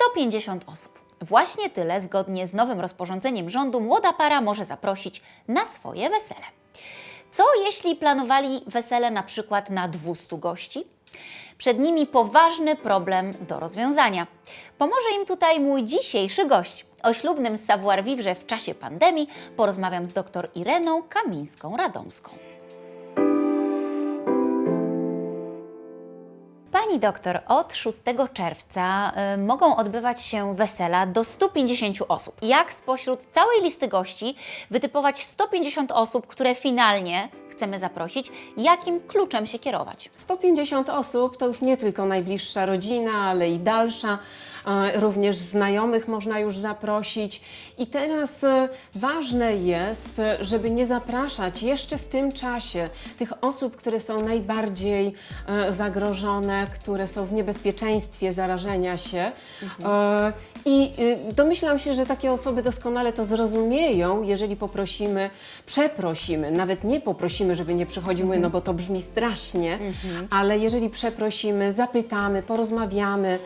150 osób. Właśnie tyle, zgodnie z nowym rozporządzeniem rządu, młoda para może zaprosić na swoje wesele. Co jeśli planowali wesele na przykład na 200 gości? Przed nimi poważny problem do rozwiązania. Pomoże im tutaj mój dzisiejszy gość. O ślubnym savoir-vivre w czasie pandemii porozmawiam z dr Ireną Kamińską-Radomską. Pani doktor, od 6 czerwca y, mogą odbywać się wesela do 150 osób. Jak spośród całej listy gości wytypować 150 osób, które finalnie chcemy zaprosić? Jakim kluczem się kierować? 150 osób to już nie tylko najbliższa rodzina, ale i dalsza. E, Również znajomych można już zaprosić. I teraz e, ważne jest, żeby nie zapraszać jeszcze w tym czasie tych osób, które są najbardziej e, zagrożone, które są w niebezpieczeństwie zarażenia się. E, I y, domyślam się, że takie osoby doskonale to zrozumieją, jeżeli poprosimy, przeprosimy, nawet nie poprosimy, żeby nie przychodziły, no bo to brzmi strasznie, ale jeżeli przeprosimy, zapytamy, porozmawiamy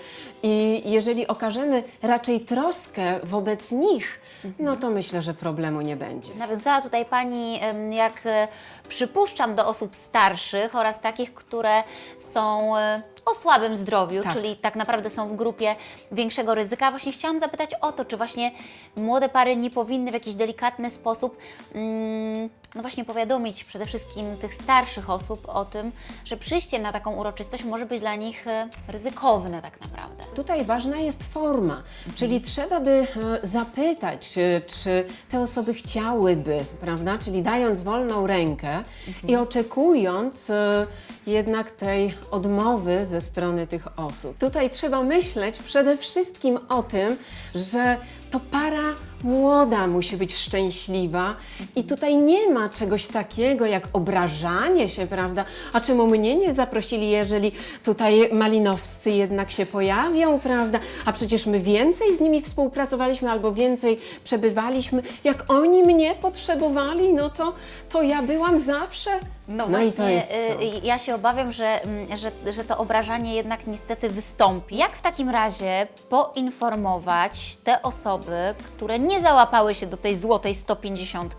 i jeżeli okażemy raczej troskę wobec nich, no to myślę, że problemu nie będzie. Nawiązała tutaj Pani, jak e, przypuszczam, do osób starszych oraz takich, które są e, o słabym zdrowiu, Tak. czyli tak naprawdę są w grupie większego ryzyka. Właśnie chciałam zapytać o to, czy właśnie młode pary nie powinny w jakiś delikatny sposób mm, no właśnie powiadomić przede wszystkim tych starszych osób o tym, że przyjście na taką uroczystość może być dla nich e, ryzykowne tak naprawdę. Tutaj ważna jest forma, czyli trzeba by e, zapytać, czy, czy te osoby chciałyby, prawda? Czyli dając wolną rękę i oczekując e, jednak tej odmowy ze strony tych osób. Tutaj trzeba myśleć przede wszystkim o tym, że to para młoda musi być szczęśliwa i tutaj nie ma czegoś takiego jak obrażanie się, prawda? A czemu mnie nie zaprosili, jeżeli tutaj malinowscy jednak się pojawią, prawda? A przecież my więcej z nimi współpracowaliśmy albo więcej przebywaliśmy. Jak oni mnie potrzebowali, no to, to ja byłam zawsze. No, i właśnie, to y, ja się obawiam, że, mm, że, że to obrażanie jednak niestety wystąpi. Jak w takim razie poinformować te osoby, które nie załapały się do tej złotej 150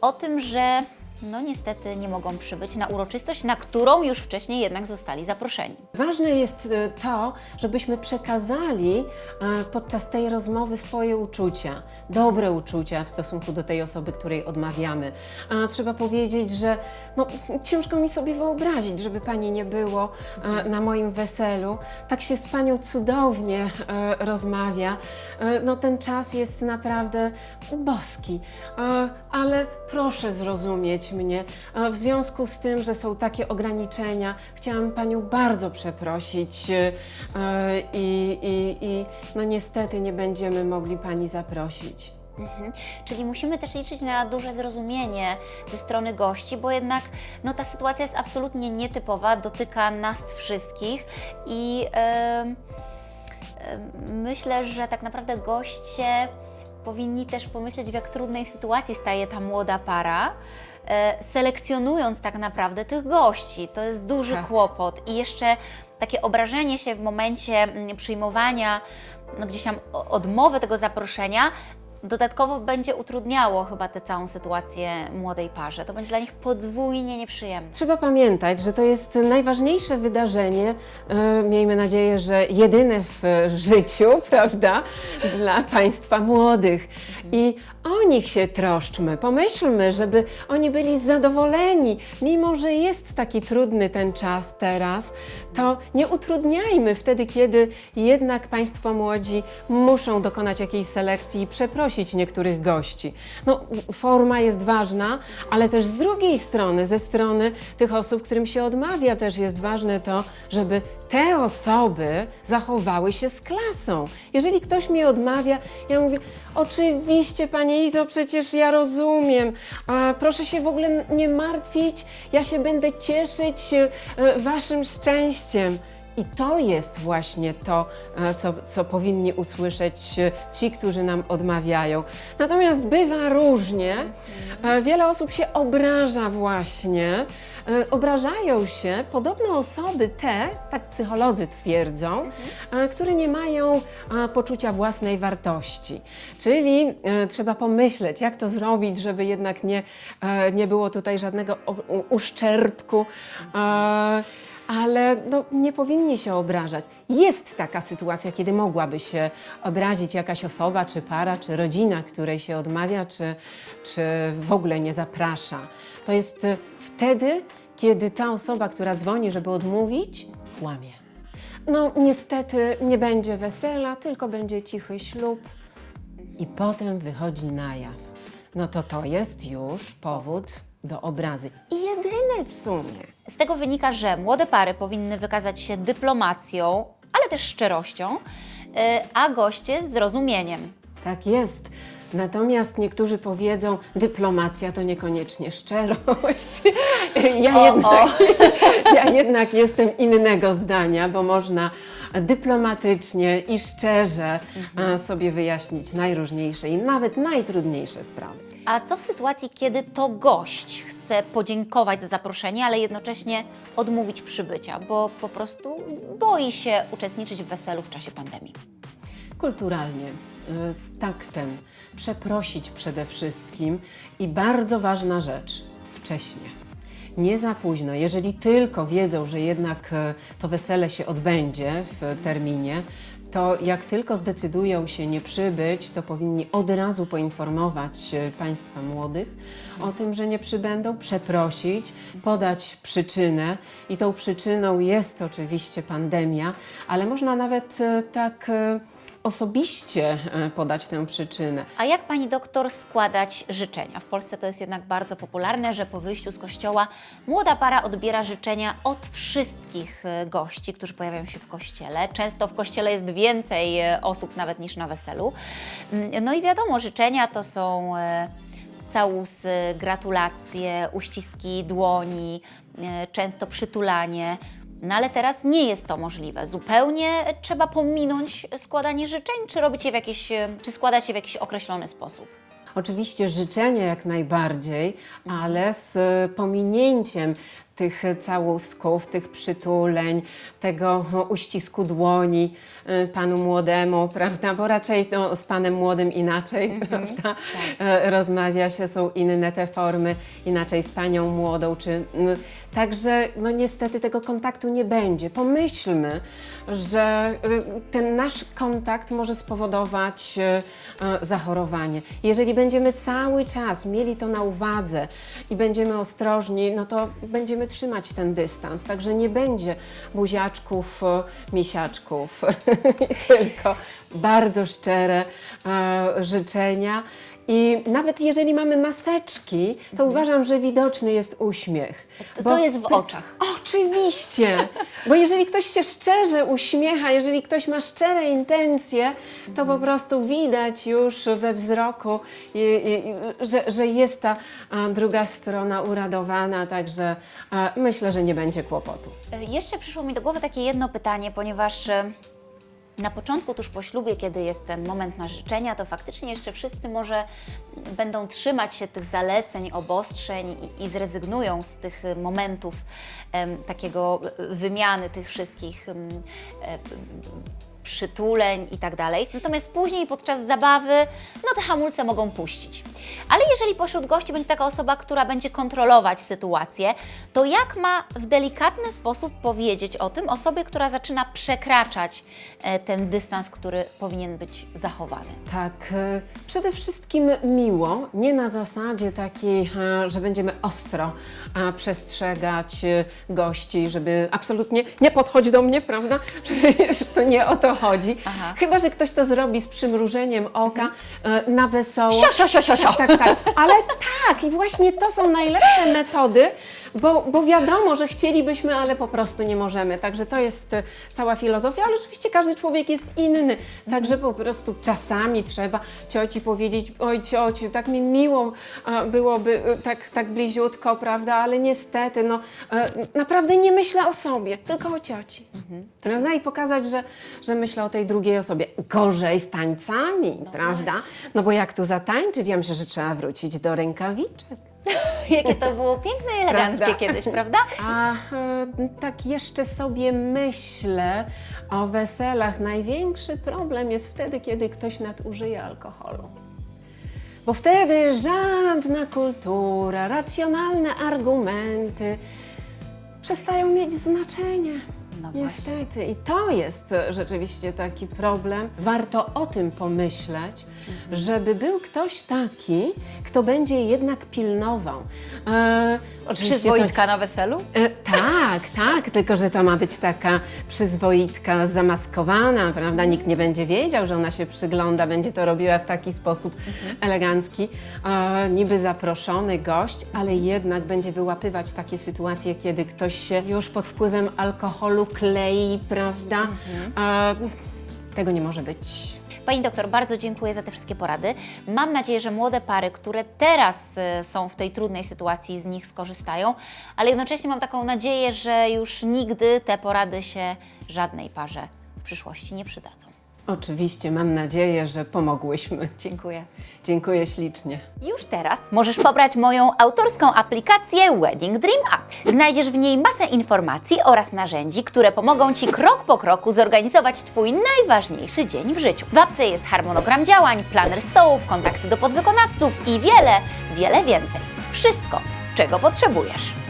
o tym, że no niestety nie mogą przybyć na uroczystość, na którą już wcześniej jednak zostali zaproszeni. Ważne jest e, to, żebyśmy przekazali e, podczas tej rozmowy swoje uczucia, dobre uczucia w stosunku do tej osoby, której odmawiamy. A Trzeba powiedzieć, że no, ciężko mi sobie wyobrazić, żeby pani nie było e, na moim weselu. Tak się z panią cudownie rozmawia. No, ten czas jest naprawdę boski, ale proszę zrozumieć mnie. W związku z tym, że są takie ograniczenia, chciałam panią bardzo przeprosić e, i, i, i no niestety nie będziemy mogli pani zaprosić. Mhm. Czyli musimy też liczyć na duże zrozumienie ze strony gości, bo jednak no, ta sytuacja jest absolutnie nietypowa, dotyka nas wszystkich i em, em, myślę, że tak naprawdę goście powinni też pomyśleć, w jak trudnej sytuacji staje ta młoda para. E, Selekcjonując tak naprawdę tych gości, to jest duży Tak. kłopot i jeszcze takie obrażenie się w momencie mm, przyjmowania no, gdzieś tam odmowy tego zaproszenia dodatkowo będzie utrudniało chyba tę całą sytuację młodej parze. To będzie dla nich podwójnie nieprzyjemne. Trzeba pamiętać, że to jest najważniejsze wydarzenie, e, miejmy nadzieję, że jedyne w życiu, prawda, dla Państwa młodych. I o nich się troszczmy, pomyślmy, żeby oni byli zadowoleni, mimo że jest taki trudny ten czas teraz, to nie utrudniajmy wtedy, kiedy jednak Państwo młodzi muszą dokonać jakiejś selekcji i przeprosić niektórych gości. No, forma jest ważna, ale też z drugiej strony, ze strony tych osób, którym się odmawia, też jest ważne to, żeby te osoby zachowały się z klasą. Jeżeli ktoś mi odmawia, ja mówię, oczywiście Pani Izo, przecież ja rozumiem, a proszę się w ogóle nie martwić, ja się będę cieszyć e, Waszym szczęściem. I to jest właśnie to, e, co, co powinni usłyszeć e, ci, którzy nam odmawiają. Natomiast bywa różnie. E, Wiele osób się obraża właśnie. Obrażają się podobno osoby te, tak psycholodzy twierdzą, które nie mają poczucia własnej wartości. Czyli trzeba pomyśleć, jak to zrobić, żeby jednak nie, nie było tutaj żadnego uszczerbku. Ale no, nie powinni się obrażać. Jest taka sytuacja, kiedy mogłaby się obrazić jakaś osoba, czy para, czy rodzina, której się odmawia, czy, czy w ogóle nie zaprasza. To jest y, wtedy, kiedy ta osoba, która dzwoni, żeby odmówić, kłamie. No, niestety nie będzie wesela, tylko będzie cichy ślub i potem wychodzi na jaw. No to to jest już powód do obrazy. I jedyny w sumie. Z tego wynika, że młode pary powinny wykazać się dyplomacją, ale też szczerością, y, a goście zrozumieniem. Tak jest. Natomiast niektórzy powiedzą, dyplomacja to niekoniecznie szczerość. Ja, O, jednak, ja jednak jestem innego zdania, bo można dyplomatycznie i szczerze a, sobie wyjaśnić najróżniejsze i nawet najtrudniejsze sprawy. A co w sytuacji, kiedy to gość chce podziękować za zaproszenie, ale jednocześnie odmówić przybycia, bo po prostu boi się uczestniczyć w weselu w czasie pandemii? kulturalnie, y, z taktem, przeprosić przede wszystkim i bardzo ważna rzecz, wcześnie. Nie za późno. Jeżeli tylko wiedzą, że jednak e, to wesele się odbędzie w terminie, to jak tylko zdecydują się nie przybyć, to powinni od razu poinformować e, Państwa młodych o tym, że nie przybędą, przeprosić, podać przyczynę. I tą przyczyną jest oczywiście pandemia, ale można nawet e, tak e, osobiście e, podać tę przyczynę. A jak pani doktor składać życzenia? W Polsce to jest jednak bardzo popularne, że po wyjściu z kościoła młoda para odbiera życzenia od wszystkich e, gości, którzy pojawiają się w kościele. Często w kościele jest więcej e, osób nawet niż na weselu. Mm, No i wiadomo, życzenia to są całusy, gratulacje, uściski dłoni, często przytulanie. No ale teraz nie jest to możliwe. Zupełnie trzeba pominąć składanie życzeń, czy robić je w jakiś, czy składać je w jakiś określony sposób. Oczywiście życzenia jak najbardziej, ale z pominięciem tych całusków, tych przytuleń, tego uścisku dłoni e, panu młodemu, prawda? Bo raczej no, z panem młodym inaczej, prawda? E, Rozmawia się, są inne te formy, inaczej z panią młodą, czy... m, Także no niestety tego kontaktu nie będzie. Pomyślmy, że y, ten nasz kontakt może spowodować y, y, zachorowanie. Jeżeli będziemy cały czas mieli to na uwadze i będziemy ostrożni, no to będziemy trzymać ten dystans. Także nie będzie buziaczków, y, misiaczków, tylko bardzo szczere e, życzenia. I nawet jeżeli mamy maseczki, to uważam, że widoczny jest uśmiech. To, to jest w oczach. Oczywiście, bo jeżeli ktoś się szczerze uśmiecha, jeżeli ktoś ma szczere intencje, to po prostu widać już we wzroku, i, i, że, że jest ta druga strona uradowana, także myślę, że nie będzie kłopotu. E, Jeszcze przyszło mi do głowy takie jedno pytanie, ponieważ e, na początku, tuż po ślubie, kiedy jest ten moment na życzenia, to faktycznie jeszcze wszyscy może będą trzymać się tych zaleceń, obostrzeń i, i zrezygnują z tych momentów em, takiego wymiany tych wszystkich em, e, przytuleń i tak dalej. Natomiast później podczas zabawy, no te hamulce mogą puścić. Ale jeżeli pośród gości będzie taka osoba, która będzie kontrolować sytuację, to jak ma w delikatny sposób powiedzieć o tym osobie, która zaczyna przekraczać e, ten dystans, który powinien być zachowany? Tak, e, przede wszystkim miło, nie na zasadzie takiej, e, że będziemy ostro przestrzegać gości, żeby absolutnie nie podchodź do mnie, prawda? Przecież to nie o to chodzi. Aha. Chyba, że ktoś to zrobi z przymrużeniem oka e, na wesoło. Sio, sio, sio, sio, sio. Tak, tak, tak. Ale tak, i właśnie to są najlepsze metody, bo, bo wiadomo, że chcielibyśmy, ale po prostu nie możemy. Także to jest e, cała filozofia, ale oczywiście każdy człowiek jest inny. Także po prostu czasami trzeba cioci powiedzieć, oj ciociu, tak mi miło e, byłoby e, tak, tak bliziutko, prawda, ale niestety, no naprawdę nie myślę o sobie, tylko o cioci. Prawda? I pokazać, że, że myślę o tej drugiej osobie. Gorzej z tańcami, prawda? No bo jak tu zatańczyć? Ja myślę, że trzeba wrócić do rękawiczek. Jakie to było piękne i eleganckie Prawda. kiedyś, prawda? A e, tak jeszcze sobie myślę o weselach. Największy problem jest wtedy, kiedy ktoś nadużyje alkoholu. Bo wtedy żadna kultura, racjonalne argumenty przestają mieć znaczenie. No. Niestety. I to jest rzeczywiście taki problem. Warto o tym pomyśleć, żeby był ktoś taki, kto będzie jednak pilnował. E, oczywiście to- Przyzwoitka na weselu? E, tak, tak, tylko że to ma być taka przyzwoitka zamaskowana, prawda? Nikt nie będzie wiedział, że ona się przygląda, będzie to robiła w taki sposób elegancki, e, niby zaproszony gość, ale jednak będzie wyłapywać takie sytuacje, kiedy ktoś się już pod wpływem alkoholu klei, prawda? E, tego nie może być. Pani doktor, bardzo dziękuję za te wszystkie porady. Mam nadzieję, że młode pary, które teraz y, są w tej trudnej sytuacji, z nich skorzystają, ale jednocześnie mam taką nadzieję, że już nigdy te porady się żadnej parze w przyszłości nie przydadzą. Oczywiście, mam nadzieję, że pomogłyśmy. Dziękuję. Dziękuję ślicznie. Już teraz możesz pobrać moją autorską aplikację Wedding Dream App. Znajdziesz w niej masę informacji oraz narzędzi, które pomogą Ci krok po kroku zorganizować Twój najważniejszy dzień w życiu. W apce jest harmonogram działań, planer stołów, kontakty do podwykonawców i wiele, wiele więcej. Wszystko, czego potrzebujesz.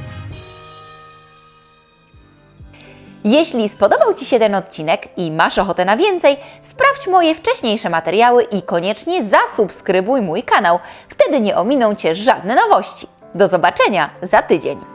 Jeśli spodobał Ci się ten odcinek i masz ochotę na więcej, sprawdź moje wcześniejsze materiały i koniecznie zasubskrybuj mój kanał. Wtedy nie ominą Cię żadne nowości. Do zobaczenia za tydzień.